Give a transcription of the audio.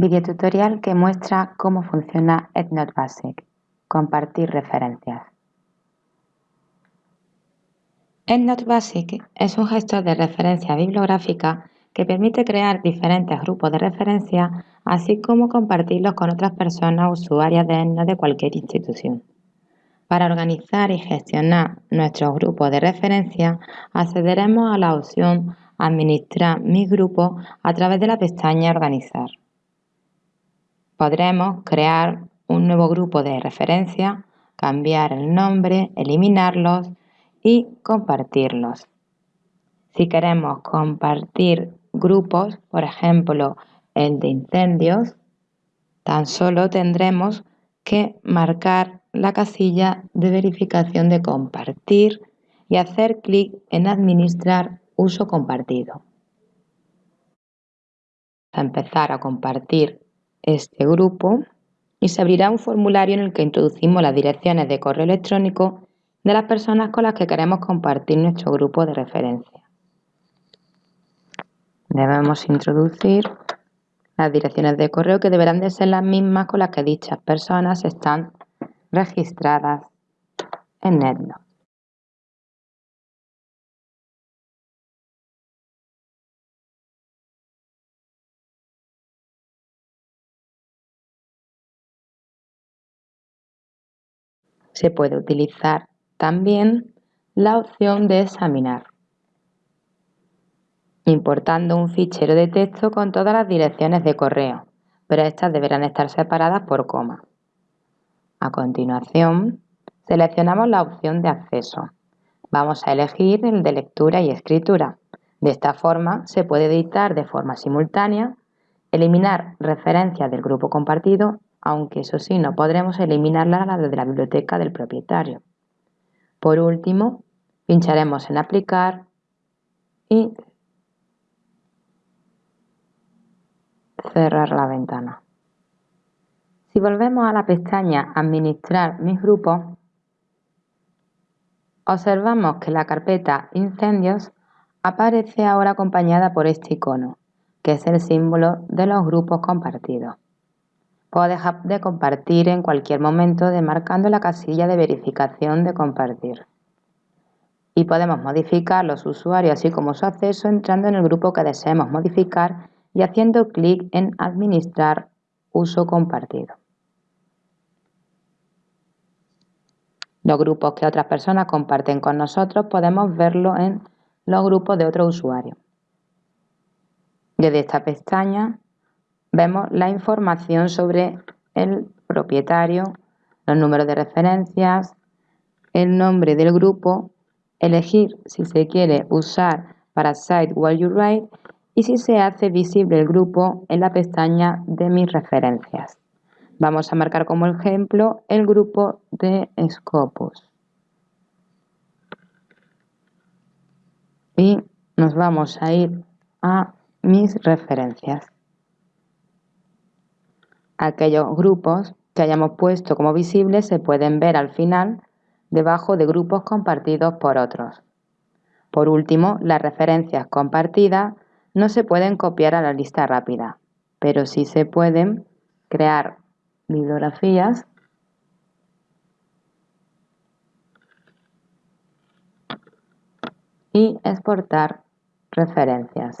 Videotutorial que muestra cómo funciona EndNote Basic. Compartir referencias. EndNote Basic es un gestor de referencia bibliográfica que permite crear diferentes grupos de referencia, así como compartirlos con otras personas usuarias de EndNote de cualquier institución. Para organizar y gestionar nuestros grupos de referencia, accederemos a la opción Administrar mis grupos a través de la pestaña Organizar podremos crear un nuevo grupo de referencia, cambiar el nombre, eliminarlos y compartirlos. Si queremos compartir grupos, por ejemplo el de incendios, tan solo tendremos que marcar la casilla de verificación de compartir y hacer clic en administrar uso compartido. A empezar a compartir este grupo y se abrirá un formulario en el que introducimos las direcciones de correo electrónico de las personas con las que queremos compartir nuestro grupo de referencia. Debemos introducir las direcciones de correo que deberán de ser las mismas con las que dichas personas están registradas en NetNote. Se puede utilizar también la opción de examinar, importando un fichero de texto con todas las direcciones de correo, pero estas deberán estar separadas por coma. A continuación, seleccionamos la opción de acceso. Vamos a elegir el de lectura y escritura. De esta forma se puede editar de forma simultánea, eliminar referencias del grupo compartido aunque eso sí, no podremos eliminarla la de la biblioteca del propietario. Por último, pincharemos en Aplicar y cerrar la ventana. Si volvemos a la pestaña Administrar mis grupos, observamos que la carpeta Incendios aparece ahora acompañada por este icono, que es el símbolo de los grupos compartidos. Puedo dejar de compartir en cualquier momento demarcando la casilla de verificación de compartir. Y podemos modificar los usuarios así como su acceso entrando en el grupo que deseemos modificar y haciendo clic en Administrar uso compartido. Los grupos que otras personas comparten con nosotros podemos verlo en los grupos de otros usuarios. Desde esta pestaña vemos la información sobre el propietario, los números de referencias, el nombre del grupo, elegir si se quiere usar para Site While You Write y si se hace visible el grupo en la pestaña de mis referencias. Vamos a marcar como ejemplo el grupo de Scopus. Y nos vamos a ir a mis referencias aquellos grupos que hayamos puesto como visibles se pueden ver al final debajo de grupos compartidos por otros. Por último, las referencias compartidas no se pueden copiar a la lista rápida, pero sí se pueden crear bibliografías y exportar referencias.